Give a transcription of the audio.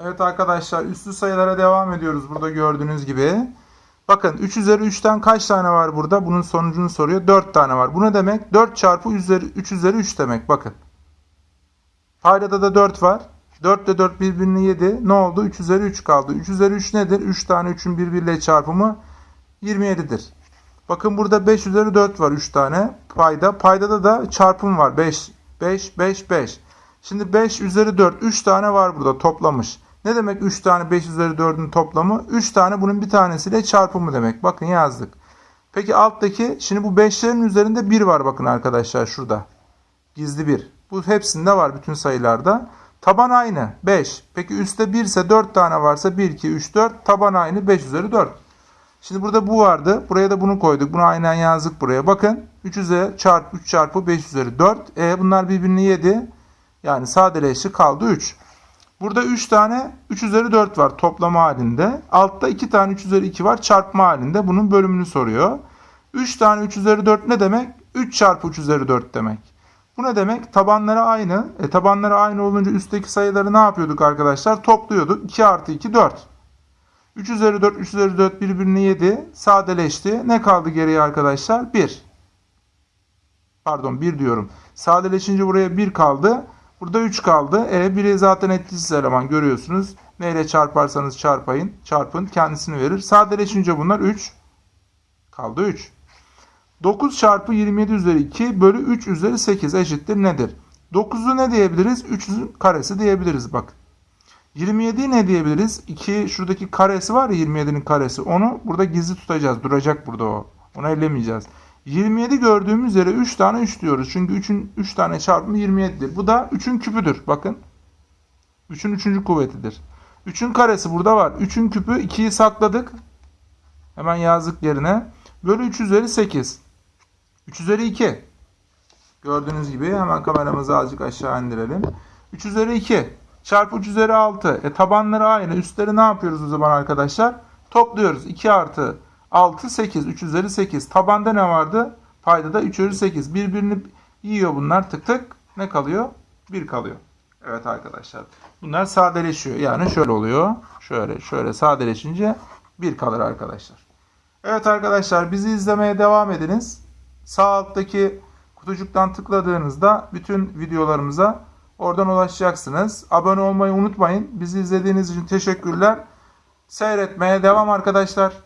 Evet arkadaşlar üslü sayılara devam ediyoruz burada gördüğünüz gibi. Bakın 3 üzeri 3'ten kaç tane var burada? Bunun sonucunu soruyor. 4 tane var. Bu ne demek? 4 çarpı üzeri, 3 üzeri 3 demek. Bakın. Paydada da 4 var. 4 ile 4 birbirini yedi. Ne oldu? 3 üzeri 3 kaldı. 3 üzeri 3 nedir? 3 tane 3'ün birbiriyle çarpımı 27'dir. Bakın burada 5 üzeri 4 var 3 tane payda. Paydada da çarpım var. 5, 5, 5, 5. Şimdi 5 üzeri 4 3 tane var burada toplamış. Ne demek 3 tane 5 üzeri 4'ün toplamı? 3 tane bunun bir tanesiyle çarpımı demek. Bakın yazdık. Peki alttaki şimdi bu 5'lerin üzerinde 1 var bakın arkadaşlar şurada. Gizli 1. Bu hepsinde var bütün sayılarda. Taban aynı 5. Peki üstte 1 ise 4 tane varsa 1, 2, 3, 4. Taban aynı 5 üzeri 4. Şimdi burada bu vardı. Buraya da bunu koyduk. Bunu aynen yazdık buraya. Bakın 3 üzeri çarpı 3 çarpı 5 üzeri 4. E bunlar birbirini yedi. Yani sadeleşti kaldı 3. Burada 3 tane 3 üzeri 4 var toplama halinde. Altta 2 tane 3 üzeri 2 var çarpma halinde. Bunun bölümünü soruyor. 3 tane 3 üzeri 4 ne demek? 3 çarpı 3 üzeri 4 demek. Bu ne demek? Tabanları aynı. E, tabanları aynı olunca üstteki sayıları ne yapıyorduk arkadaşlar? Topluyorduk. 2 artı 2 4. 3 üzeri 4, 3 üzeri 4 birbirini yedi. Sadeleşti. Ne kaldı geriye arkadaşlar? 1. Pardon 1 diyorum. Sadeleşince buraya 1 kaldı. Burada 3 kaldı. E 1'i zaten etkisiz eleman görüyorsunuz. Neyle çarparsanız çarpayın. Çarpın kendisini verir. Sadeleşince bunlar 3. Kaldı 3. 9 çarpı 27 üzeri 2 bölü 3 üzeri 8 eşittir nedir? 9'u ne diyebiliriz? 3'ün karesi diyebiliriz bak. 27'yi ne diyebiliriz? 2 şuradaki karesi var ya 27'nin karesi. Onu burada gizli tutacağız. Duracak burada o. Onu ellemeyeceğiz. 27 gördüğümüz yere 3 tane 3 diyoruz. Çünkü 3'ün 3 tane çarpımı 27'dir. Bu da 3'ün küpüdür. Bakın. 3'ün 3. kuvvetidir. 3'ün karesi burada var. 3'ün küpü 2'yi sakladık. Hemen yazdık yerine. Bölü 3 üzeri 8. 3 üzeri 2. Gördüğünüz gibi hemen kameramızı azıcık aşağı indirelim. 3 üzeri 2 çarpı 3 üzeri 6. E tabanları aynı. Üstleri ne yapıyoruz o zaman arkadaşlar? Topluyoruz. 2 artı 6 8. 3 üzeri 8. Tabanda ne vardı? Paydada 3 üzeri 8. Birbirini yiyor bunlar tık tık. Ne kalıyor? 1 kalıyor. Evet arkadaşlar. Bunlar sadeleşiyor. Yani şöyle oluyor. Şöyle şöyle sadeleşince 1 kalır arkadaşlar. Evet arkadaşlar bizi izlemeye devam ediniz. Sağ alttaki kutucuktan tıkladığınızda bütün videolarımıza oradan ulaşacaksınız. Abone olmayı unutmayın. Bizi izlediğiniz için teşekkürler. Seyretmeye devam arkadaşlar.